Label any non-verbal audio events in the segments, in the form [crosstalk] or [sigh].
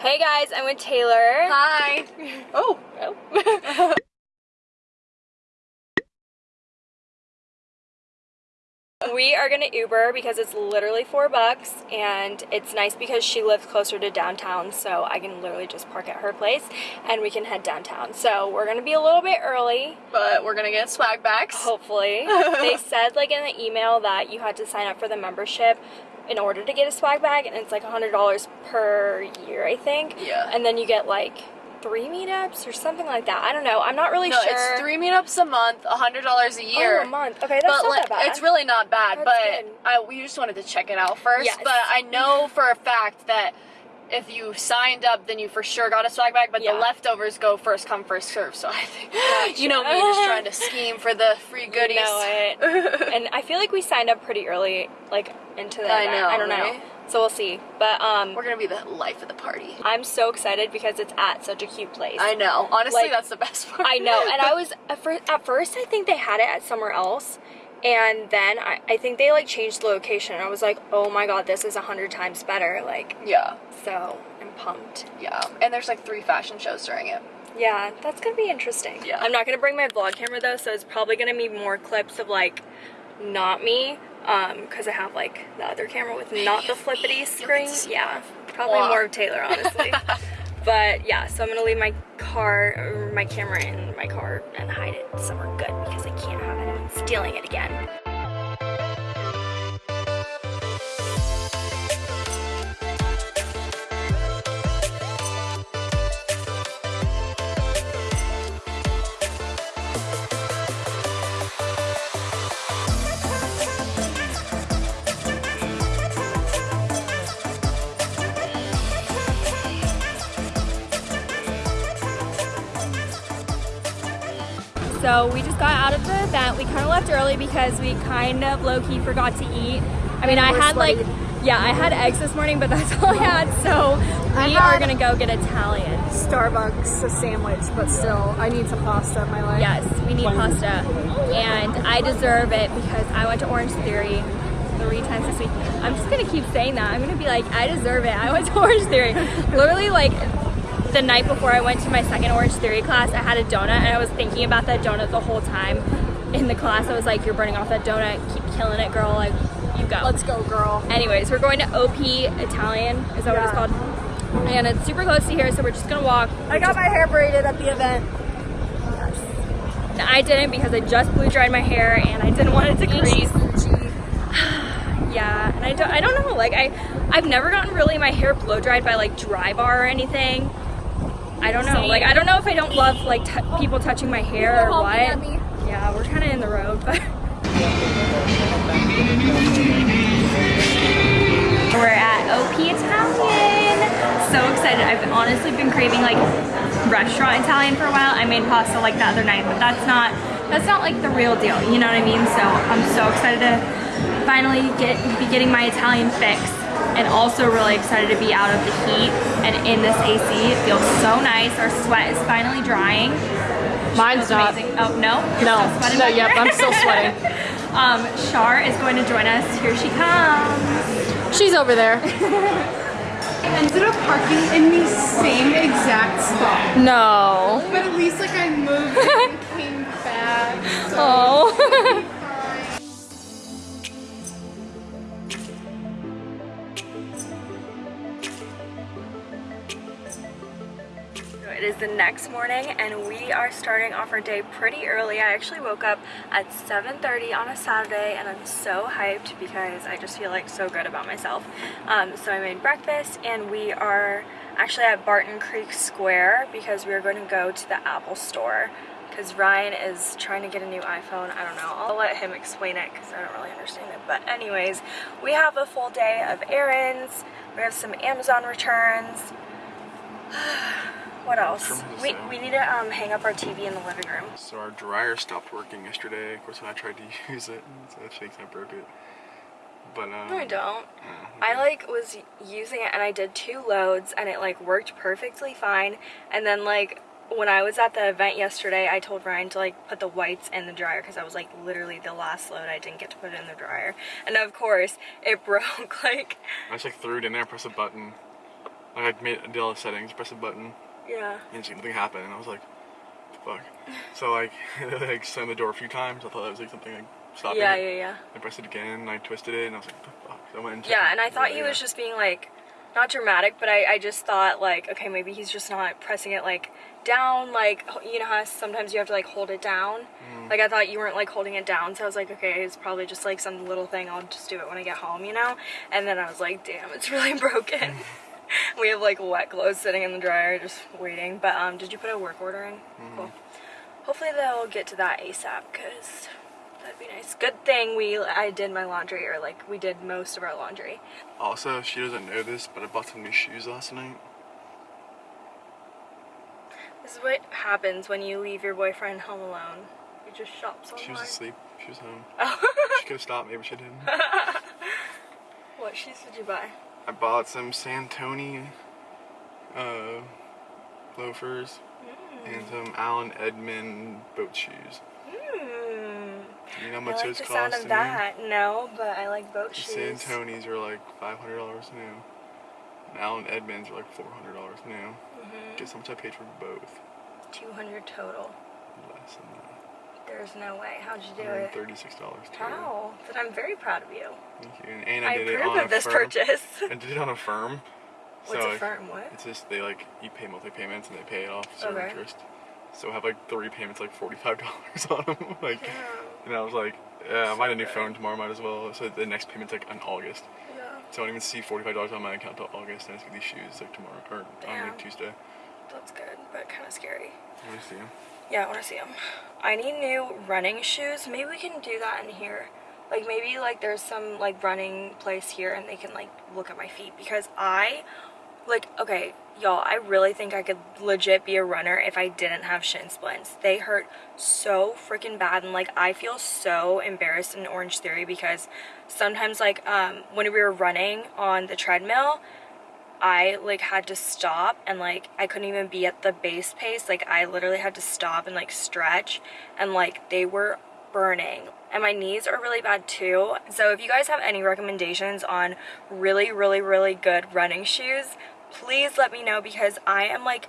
Hey guys, I'm with Taylor. Hi. Oh. oh. we are gonna Uber because it's literally four bucks and it's nice because she lives closer to downtown so I can literally just park at her place and we can head downtown. So we're gonna be a little bit early. But we're gonna get swag bags. Hopefully. [laughs] they said like in the email that you had to sign up for the membership in order to get a swag bag and it's like $100 per year I think. Yeah. And then you get like three meetups or something like that. I don't know. I'm not really no, sure. it's three meetups a month, a hundred dollars a year. Oh, a month. Okay, that's but not like, that bad. it's really not bad. That's but. I, we just wanted to check it out first. Yes. But I know for a fact that if you signed up, then you for sure got a swag bag. But Yeah. the leftovers go first come, first serve. So I think you know me just trying to [laughs] scheme for the free goodies. You know it. and I feel like we signed up pretty early, like into the I event. know, I don't right? know. So we'll see. But um, We're gonna be the life of the party. I'm so excited because it's at such a cute place. I know. Honestly, Like, that's the best part. I know. And I [laughs] was at first, at first I think they had it at somewhere else. And then I, I think they like changed the location. I was like, oh my god, this is a hundred times better. Like, yeah, so I'm pumped. yeah. And there's like three fashion shows during it. Yeah, that's gonna be interesting. Yeah. I'm not gonna bring my vlog camera though, so it's probably gonna be more clips of like not me, um, because I have like the other camera with not the flippity screen. Yeah, probably more of Taylor, honestly. [laughs] but yeah, so I'm gonna leave my car, my camera in my car and hide it somewhere good because I can't have anyone stealing it again. So we just got out of the event. We kind of left early because we kind of low-key forgot to eat. I mean, I had like, yeah, I had eggs this morning, but that's [laughs] all I had. So we are gonna go get Italian. Starbucks a sandwich, but still, I need some pasta in my life. Yes, we need pasta. And I deserve it because I went to Orange Theory three times this week. I'm just gonna keep saying that. I'm gonna be like, I deserve it. I went to [laughs] Orange Theory. Literally like the night before I went to my second Orange Theory class, I had a donut and I was thinking about that donut the whole time in the class. I was like, you're burning off that donut. Keep killing it, girl. Like, you go. Let's go, girl. Anyways, we're going to OP Italian. Is that what it's called? And it's super close to here, so we're just gonna walk. I got my hair braided at the event. I didn't because I just blew dried my hair and I didn't want it to crease. [sighs] Yeah, and I don't, I don't know, like I, I've never gotten really my hair blow dried by like dry bar or anything. I don't know, like I don't know if I don't love like t people touching my hair or what. Yeah, we're kind of in the road, but. [laughs] We're at OP Italian. So excited. I've honestly been craving like restaurant Italian for a while. I made pasta like the other night, but that's not that's not like the real deal. You know what I mean? So I'm so excited to finally get be getting my Italian fix and also really excited to be out of the heat and in this AC. It feels so nice. Our sweat is finally drying. Mine's Feels not. amazing. Oh no? You're No. still sweating No, yep, there? I'm still sweating. [laughs] um, Shar is going to join us. Here she comes. She's over there. ended up parking in the same exact spot. No. But at least like I moved and came back. [laughs] So Oh. Next morning and we are starting off our day pretty early. I actually woke up at 7.30 on a Saturday and I'm so hyped because I just feel like so good about myself. Um, so I made breakfast and we are actually at Barton Creek Square because we are going to go to the Apple store because Ryan is trying to get a new iPhone. I don't know. I'll let him explain it because I don't really understand it. But anyways, we have a full day of errands. We have some Amazon returns. [sighs] [sighs] what else? We, we need to um, hang up our TV in the living room. So our dryer stopped working yesterday. Of course, when I tried to [laughs] use it, so that thinks I broke it. But um, No, I don't. yeah, I like was using it and I did two loads and it like worked perfectly fine. And then like when I was at the event yesterday, I told Ryan to like put the whites in the dryer because I was like literally the last load I didn't get to put in the dryer. And of course, [laughs] it broke [laughs] like I just like threw it in there, pressed a button. Like I made did all the settings, press a button, Yeah. and something happened, and I was like, fuck. So like, [laughs] like slammed the door a few times. I thought that was like something like stopping. Yeah, it. yeah, yeah. I pressed it again, and I twisted it, and I was like, the fuck? So I went and Yeah, and I thought he was just being like, not dramatic, but I, I just thought like, okay, maybe he's just not pressing it like down, like you know how sometimes you have to like hold it down. Mm. Like I thought you weren't like holding it down, so I was like, okay, it's probably just like some little thing. I'll just do it when I get home, you know. And then I was like, damn, it's really [laughs] broken. [laughs] [laughs] we have like wet clothes sitting in the dryer, just waiting. But um, did you put a work order in? Mm-hmm. Cool. Hopefully they'll get to that ASAP, cause that'd be nice. Good thing we I did my laundry, or like we did most of our laundry. Also, she doesn't know this, but I bought some new shoes last night. This is what happens when you leave your boyfriend home alone. You just shop so She was asleep. She was home. Oh. [laughs] she could have stopped, maybe she didn't. [laughs] what shoes did you buy? I bought some Santoni uh, loafers and some Allen Edmond boat shoes. Hmm. You know how I much like those cost to of that. No, but I like boat The shoes. Santonis are like five hundred dollars new. And Allen Edmonds are like four hundred dollars new. Mm-hmm. Guess how much I paid for both? 200 total. Less than that. There's no way. How'd you do it? thirty-six dollars. How? But I'm very proud of you. Thank you. And, and I, I did it approve on of a this firm. purchase. I did it on Affirm. What's so a like, firm? What? It's just they like you pay monthly payments and they pay it off zero Okay. interest. So I have like three payments, like forty-five dollars [laughs] on them. like, Yeah. and I was like, yeah, I might have a new good. phone tomorrow, might as well. So the next payment's like in August. Yeah. So I don't even see forty-five dollars on my account till August, and I just get these shoes like tomorrow or on Damn. like Tuesday. That's good, but kind of scary. Let me see. Yeah, I want to see them. I need new running shoes. Maybe we can do that in here. Like maybe like there's some like running place here and they can like look at my feet because I like okay, y'all, I really think I could legit be a runner if I didn't have shin splints. They hurt so freaking bad and like I feel so embarrassed in Orange Theory because sometimes like um when we were running on the treadmill, I like had to stop and like I couldn't even be at the base pace. Like I literally had to stop and like stretch and like they were burning. And my knees are really bad too. So if you guys have any recommendations on really, really, really good running shoes, please let me know because I am like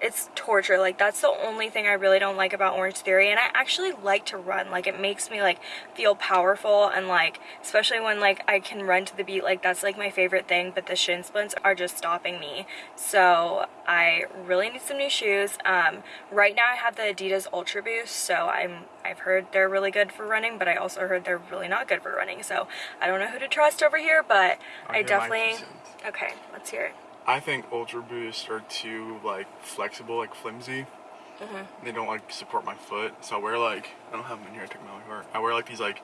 it's torture. Like that's the only thing i really don't like about orange theory and i actually like to run. Like it makes me like feel powerful and like especially when like i can run to the beat like that's like my favorite thing but the shin splints are just stopping me. So i really need some new shoes. Um right now i have the adidas ultra boost so i'm i've heard they're really good for running but i also heard they're really not good for running so i don't know who to trust over here but I'll i two definitely okay let's hear it I think Ultra Boosts are too like flexible, like flimsy. Mm-hmm. They don't like support my foot, so I wear like I don't have them in here. I took them out of I wear like these like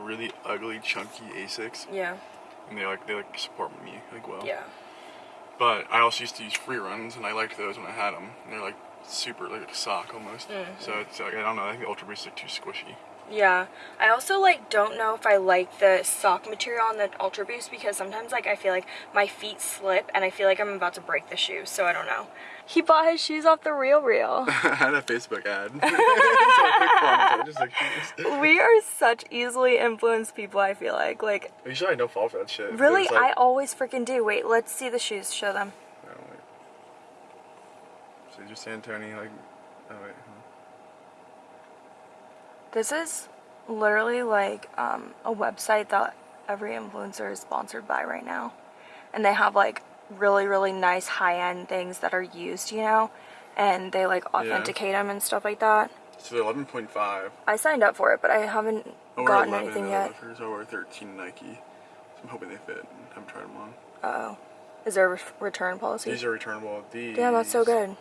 really ugly, chunky Asics, yeah and they like they like support me like well. yeah But I also used to use free runs, and I liked those when I had them. They're like super like a sock almost. Mm-hmm. So it's like I don't know. I think Ultra Boost are too squishy. Yeah, I also like don't know if I like the sock material on the Ultra Boost because sometimes like I feel like my feet slip and I feel like I'm about to break the shoes, so I don't know. He bought his shoes off the Real Real. [laughs] I had a Facebook ad. [laughs] [laughs] so I clicked on it, so I just like. we are such easily influenced people. I feel like like Usually I don't fall for that shit. really it's I always freaking do. Wait, let's see the shoes. Show them. Oh, don't like. So just Santoni like. Oh wait. This is literally like um, a website that every influencer is sponsored by right now. And they have like really, really nice high end things that are used, you know? And they like authenticate them and stuff like that. So they're 11.5. I signed up for it, but I haven't wear gotten 11 anything in yet. loafers. I 13 Nike. So I'm hoping they fit. I haven't tried them on. Oh. Is there a return policy? These are returnable. These. Damn, that's so good.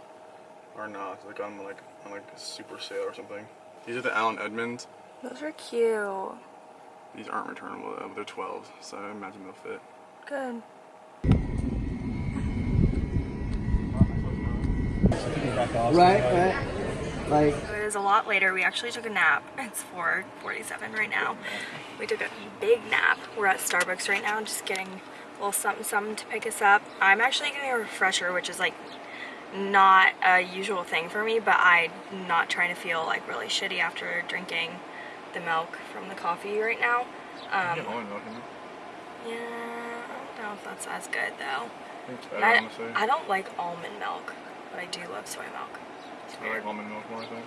Are not like on like on like a super sale or something. These are the Allen Edmonds. Those are cute. These aren't returnable though. but They're 12, so I imagine they'll fit. Good. Right, right. Like, It is a lot later. We actually took a nap. It's 4:47 right now. We took a big nap. We're at Starbucks right now, just getting a little something something to pick us up. I'm actually getting a refresher, which is like not a usual thing for me, but I'm not trying to feel like really shitty after drinking the milk from the coffee right now. Um, yeah, I don't know if that's as good though. Better, I. I don't like almond milk, but I do love soy milk. I like almond milk more, I think.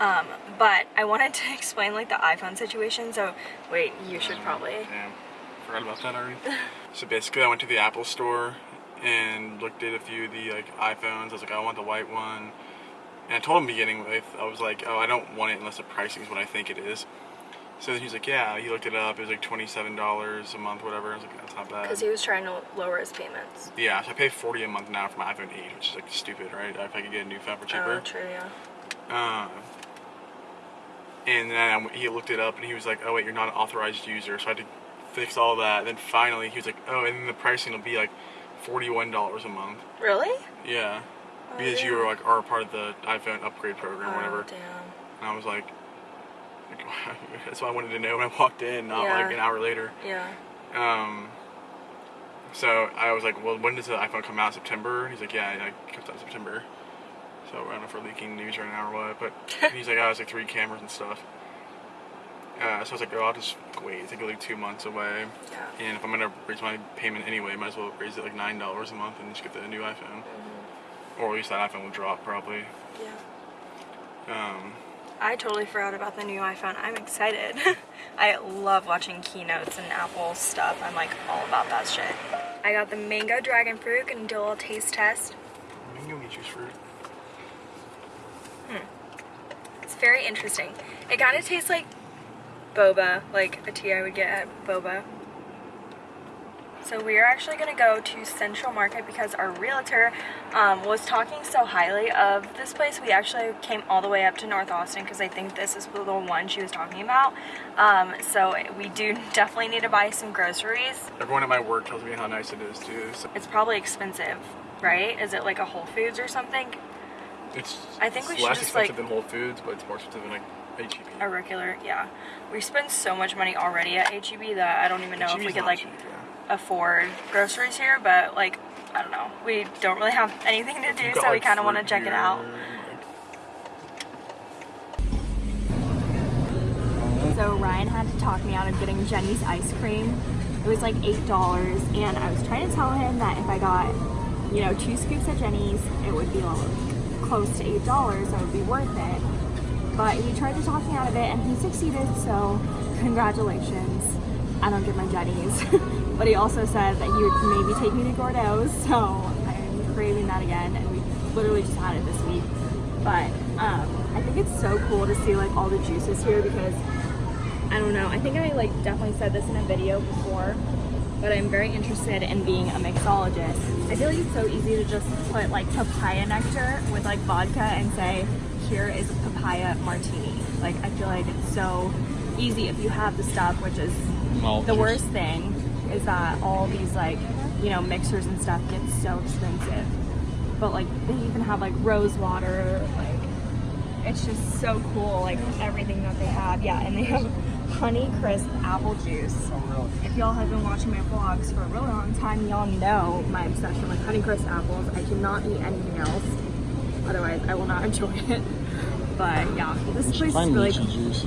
Um, but I wanted to [laughs] explain like the iPhone situation. So wait, you should probably. Damn. Forgot about that already. [laughs] so basically, I went to the Apple store and looked at a few of the like iPhones. I was like, I want the white one. And I told him beginning with, I was like, oh, I don't want it unless the pricing is what I think it is. So then he's like, yeah. He looked it up. It was like twenty-seven dollars a month, whatever. I was like, that's not bad. Because he was trying to lower his payments. Yeah, so I pay forty a month now for my iPhone 8, which is like stupid, right? If I could get a new phone for cheaper. Oh, true, yeah. Uh, and then he looked it up and he was like, oh wait, you're not an authorized user. So I had to fix all that. Then finally he was like, oh, and then the pricing will be like $41 a month. Really? Yeah. Oh, Because you yeah. were like are part of the iPhone upgrade program or Oh, whatever. damn. And I was like, [laughs] that's what I wanted to know when I walked in, not Yeah. like an hour later. Yeah. Um, so I was like, well, when does the iPhone come out? September? He's like, yeah, it comes out in September. So I don't know if we're leaking news right now or what, but [laughs] he's like, oh, it's like three cameras and stuff. Uh, so I was like, oh, I'll just wait. It's like like two months away. Yeah. And if I'm gonna raise my payment anyway, might as well raise it like nine dollars a month and just get the new iPhone. Or at least that iPhone will drop probably. Yeah. Um, I totally forgot about the new iPhone. I'm excited. [laughs] I love watching keynotes and Apple stuff. I'm like all about that shit. I got the mango dragon fruit and do a little taste test. mango juice fruit. Hmm. It's very interesting. It kind of tastes like boba, like a tea I would get at boba. So we are actually going to go to Central Market because our realtor um, was talking so highly of this place. We actually came all the way up to North Austin because I think this is the one she was talking about. Um, so we do [laughs] definitely need to buy some groceries. Everyone at my work tells me how nice it is too. So It's probably expensive, right? Is it like a Whole Foods or something? it's I think we it's should less just, expensive like- than Whole Foods, but it's more expensive than like HEB. A regular, yeah. We spend so much money already at HEB that I don't even know if we could like cheap, yeah. afford groceries here, but like I don't know. We don't really have anything to do, got, so we kind of want to check it out. So Ryan had to talk me out of getting Jeni's ice cream. It was like eight dollars, and I was trying to tell him that if I got, you know, two scoops at Jeni's, it would be like close to eight dollars. So it would be worth it. But he tried to talk me out of it, and he succeeded. So congratulations. I don't get my Jeni's, [laughs] but he also said that he would maybe take me to Gordo's. So I'm craving that again, and we literally just had it this week. But um, I think it's so cool to see like all the juices here because I don't know. I think I like definitely said this in a video before, but I'm very interested in being a mixologist. I feel like it's so easy to just put like papaya nectar with like vodka and say, here is papaya martini. Like I feel like it's so easy if you have the stuff, which is the worst thing is that all these like, you know, mixers and stuff get so expensive. But like they even have like rose water, like it's just so cool, like everything that they have. Yeah, and they have honey crisp apple juice. If y'all have been watching my vlogs for a really long time, y'all know my obsession with honey crisp apples. I cannot eat anything else. Otherwise, I will not [laughs] enjoy it. But yeah, this place is really juice.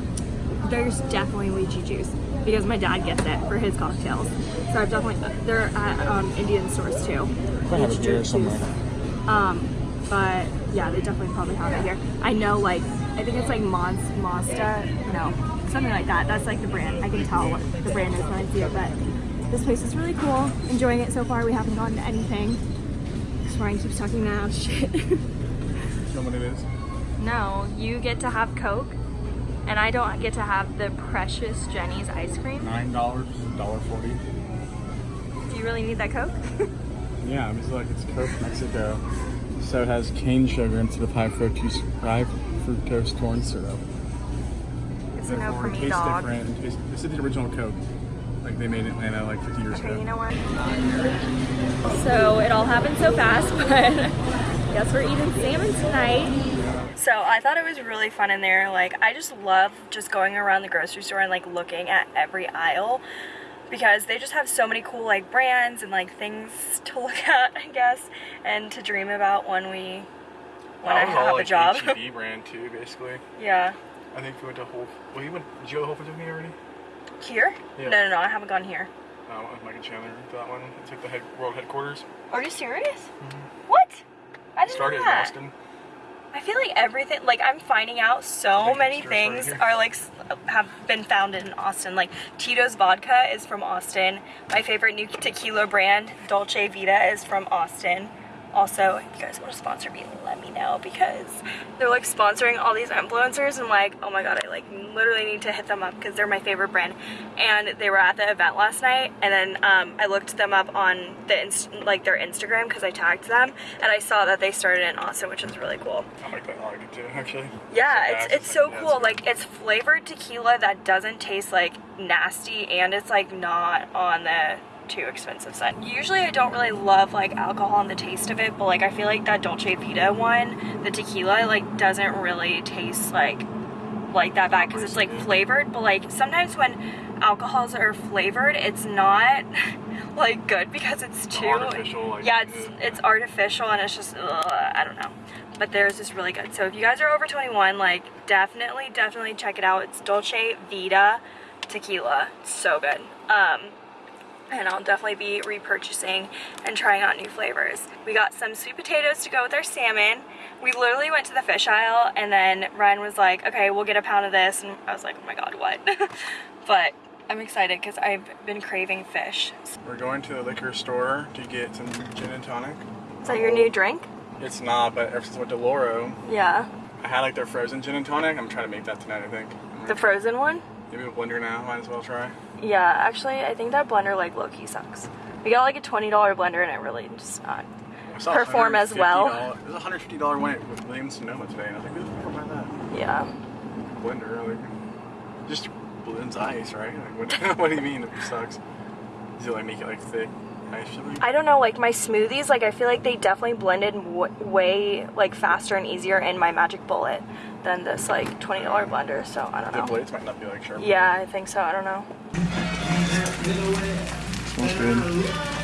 there's definitely lychee juice because my dad gets it for his cocktails. So I've definitely they're at um, Indian stores too. Probably have it Lychee here juice. somewhere. Um, but yeah, they definitely probably have it here. I know like I think it's like Mons Mazda, no, something like that. That's like the brand. I can tell what the brand is when I see it. But this place is really cool. Enjoying it so far. We haven't gotten to anything. Just Ryan keeps talking now. [laughs] Shit. You know what it is? No, you get to have Coke, and I don't get to have the precious Jeni's ice cream. Nine dollars, dollar forty. Do you really need that Coke? [laughs] Yeah, I'm just like it's Coke Mexico. So it has cane sugar instead of high fructose, high fructose corn syrup. It's no for me, tastes dog. different. It tastes- This is the original Coke. Like they made it in Atlanta like 50 years Okay, ago. you know what? So it all happened so fast, [laughs] but guess we're eating salmon tonight. So I thought it was really fun in there. Like I just love just going around the grocery store and like looking at every aisle because they just have so many cool like brands and like things to [laughs] look at, I guess, and to dream about when we when I That was all, have a like, job. HEB [laughs] brand too, basically. yeah. I think we went to Whole. Well, you went. Did you go to Whole Foods with me already? Here? Yeah. No, no, no. I haven't gone here. uh, with Mike and Chandler for that one. It's like the head, world headquarters. Are you serious? What? I didn't Started know in that. Austin. I feel like everything, like I'm finding out so many yours right things are like have been founded in Austin. Like Tito's vodka is from Austin. My favorite new tequila brand, Dulce Vida, is from Austin. Also, if you guys want to sponsor me, let me know because they're like sponsoring all these influencers and like, oh my god, I like literally need to hit them up because they're my favorite brand. And they were at the event last night, and then um, I looked them up on the inst- like their Instagram because I tagged them, and I saw that they started in Austin, which is really cool. I [laughs] like that. Like it too, actually. Yeah, So it's it's so yeah, cool. Like it's flavored tequila that doesn't taste like nasty and it's like not on the too expensive side. Usually I don't really love like alcohol and the taste of it, but like I feel like that Dulce Vida one, the tequila like doesn't really taste like like that bad because it's like flavored, but like sometimes when alcohols are flavored, it's not [laughs] like good because it's too artificial, like, yeah, it's it's artificial and it's just ugh, I don't know. But theirs is really good. So if you guys are over 21, like definitely, definitely check it out. It's Dulce Vida tequila. It's so good. Um, and I'll definitely be repurchasing and trying out new flavors. We got some sweet potatoes to go with our salmon. We literally went to the fish aisle and then Ryan was like, okay, we'll get a pound of this. And I was like, oh my God, what? [laughs] but I'm excited because I've been craving fish. We're going to the liquor store to get some gin and tonic. Is that your new drink? It's not, but ever since I went to Loro, Yeah. I had like their frozen gin and tonic. I'm trying to make that tonight, I think. The frozen one? Maybe a blender now, might as well try. Yeah, actually, I think that blender like low key sucks. We got like a twenty dollar blender and it really just uh, not. A Perform as well. $150 It was a $150 one at Williams Sonoma today, and I was like, who the fuck buy that? Yeah. Blender, like, just blends ice, right? [laughs] Like, what, [laughs] what do you mean it sucks? Does it like make it like thick ice or something? I don't know, like my smoothies, like I feel like they definitely blended w- way like faster and easier in my Magic Bullet than this like twenty dollar blender. So I don't The know. blades might not be like sharp. Yeah, I think so. I don't know. Smells good.